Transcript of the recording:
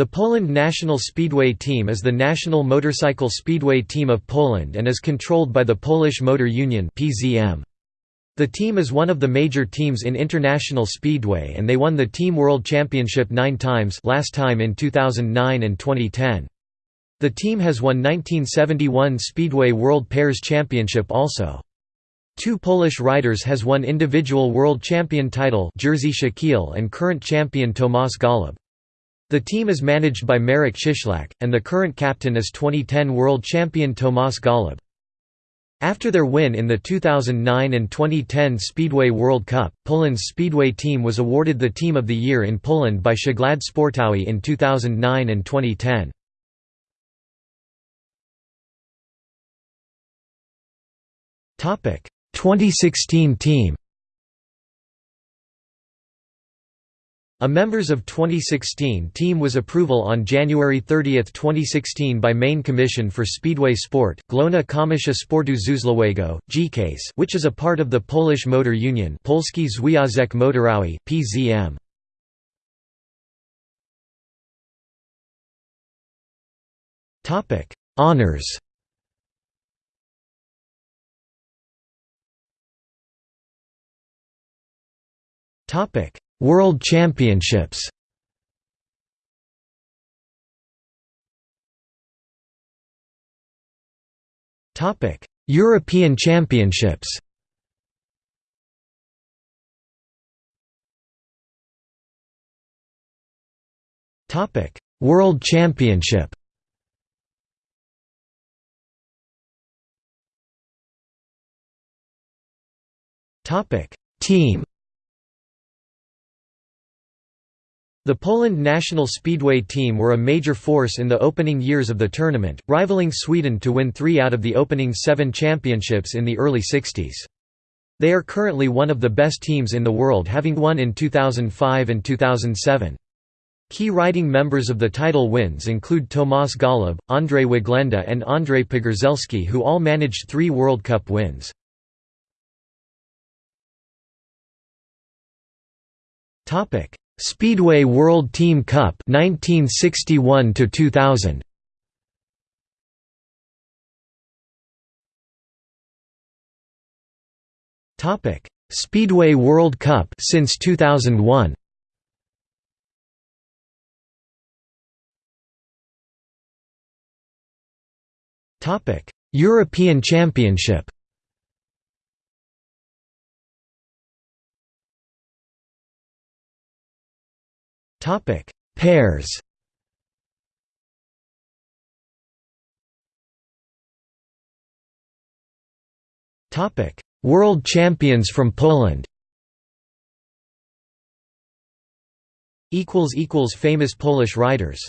The Poland national speedway team is the national motorcycle speedway team of Poland and is controlled by the Polish Motor Union. The team is one of the major teams in international speedway and they won the Team World Championship 9 times, last time in 2009 and 2010. The team has won 1971 Speedway World Pairs Championship also. Two Polish riders has won individual world champion title Jerzy Szczakiel and current champion Tomasz Gollob. The team is managed by Marek Cieślak, and the current captain is 2010 world champion Tomasz Gollob. After their win in the 2009 and 2010 Speedway World Cup, Poland's Speedway team was awarded the Team of the Year in Poland by Przegląd Sportowy in 2009 and 2010. Topic: 2016 team. A members of 2016 team was approval on January 30, 2016 by Main Commission for Speedway Sport, Główna Komisja Sportu Żużlowego, GCASE, which is a part of the Polish Motor Union Polski Związek Motorowy, PZM. Honours Topic World Championships Topic: European Championships. Topic: World Championship. Topic: Team The Poland national speedway team were a major force in the opening years of the tournament, rivaling Sweden to win three out of the opening seven championships in the early 60s. They are currently one of the best teams in the world having won in 2005 and 2007. Key riding members of the title wins include Tomasz Gollob, Andrzej Wyglenda and Andrzej Pogorzelski who all managed three World Cup wins. Topic Speedway World Team Cup 1961 to 2000 Topic Speedway World Cup since 2001 Topic European Championship Topic: Pairs. Topic: World champions from Poland. Equals equals famous Polish riders